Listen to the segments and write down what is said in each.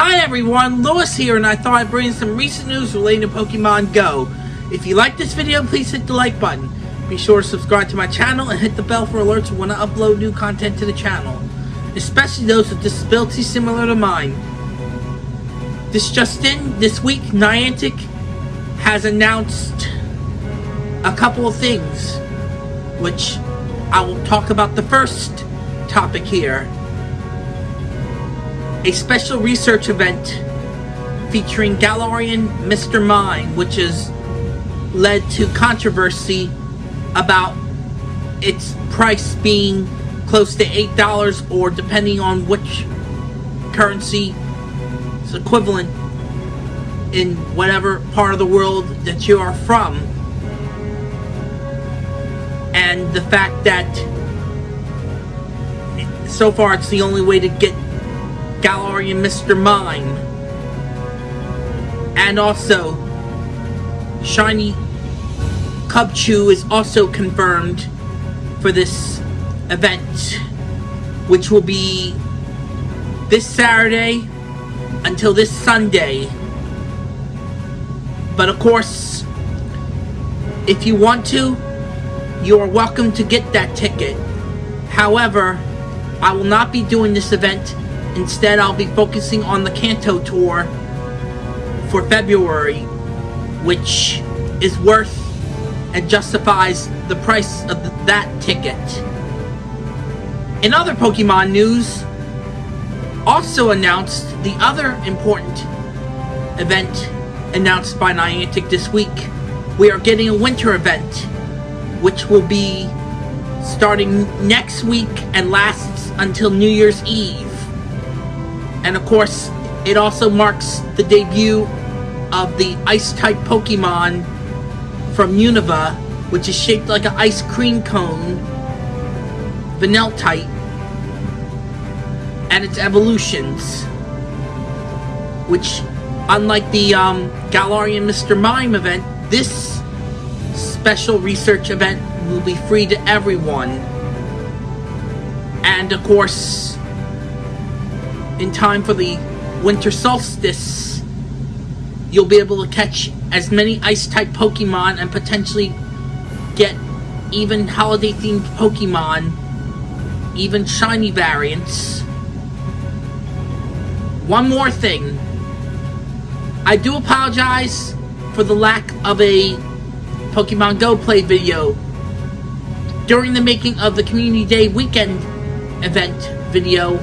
Hi everyone, Lewis here, and I thought I'd bring some recent news relating to Pokemon Go. If you like this video, please hit the like button. Be sure to subscribe to my channel and hit the bell for alerts when I upload new content to the channel, especially those with disabilities similar to mine. This just in, this week, Niantic has announced a couple of things, which I will talk about the first topic here a special research event featuring Galarian Mr. Mime, which has led to controversy about its price being close to $8 or depending on which currency is equivalent in whatever part of the world that you are from. And the fact that so far it's the only way to get Galarian Mr. Mime. And also, Shiny Cubchoo is also confirmed for this event, which will be this Saturday until this Sunday. But of course, if you want to, you are welcome to get that ticket. However, I will not be doing this event Instead, I'll be focusing on the Kanto Tour for February, which is worth and justifies the price of the, that ticket. In other Pokemon news, also announced the other important event announced by Niantic this week. We are getting a winter event, which will be starting next week and lasts until New Year's Eve. And of course, it also marks the debut of the Ice-type Pokemon from Unova, which is shaped like an ice cream cone, Vanillite, and its evolutions, which, unlike the um, Galarian Mr. Mime event, this special research event will be free to everyone. And of course, in time for the winter solstice, you'll be able to catch as many ice-type Pokemon and potentially get even holiday-themed Pokemon, even shiny variants. One more thing. I do apologize for the lack of a Pokemon Go play video during the making of the Community Day weekend event video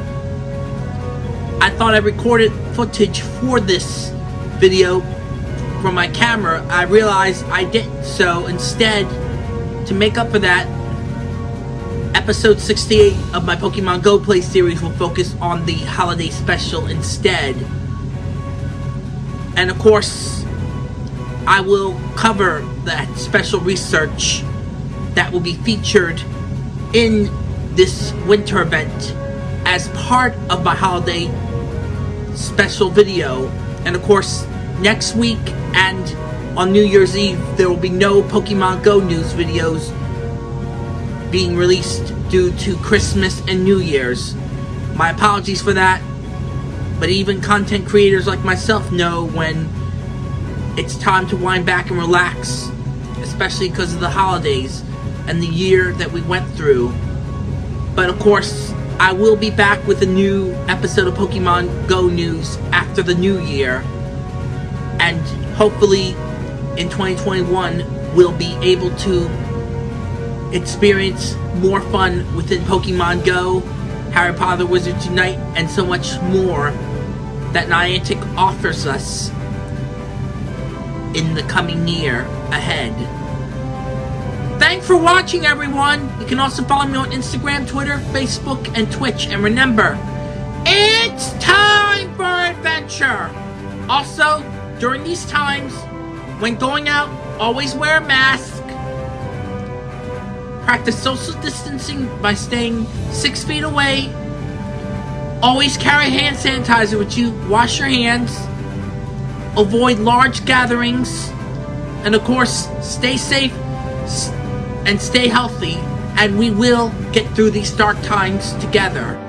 I thought I recorded footage for this video from my camera. I realized I didn't, so instead, to make up for that, episode 68 of my Pokemon Go Play series will focus on the holiday special instead. And of course, I will cover that special research that will be featured in this winter event as part of my holiday special video. And of course, next week and on New Year's Eve, there will be no Pokemon Go news videos being released due to Christmas and New Year's. My apologies for that, but even content creators like myself know when it's time to wind back and relax, especially because of the holidays and the year that we went through. But of course, I will be back with a new episode of Pokemon Go news after the new year. And hopefully in 2021 we'll be able to experience more fun within Pokemon Go, Harry Potter Wizards Unite, and so much more that Niantic offers us in the coming year ahead. Thanks for watching, everyone. You can also follow me on Instagram, Twitter, Facebook, and Twitch. And remember, it's time for adventure. Also, during these times, when going out, always wear a mask. Practice social distancing by staying six feet away. Always carry hand sanitizer with you. Wash your hands. Avoid large gatherings. And of course, stay safe and stay healthy, and we will get through these dark times together.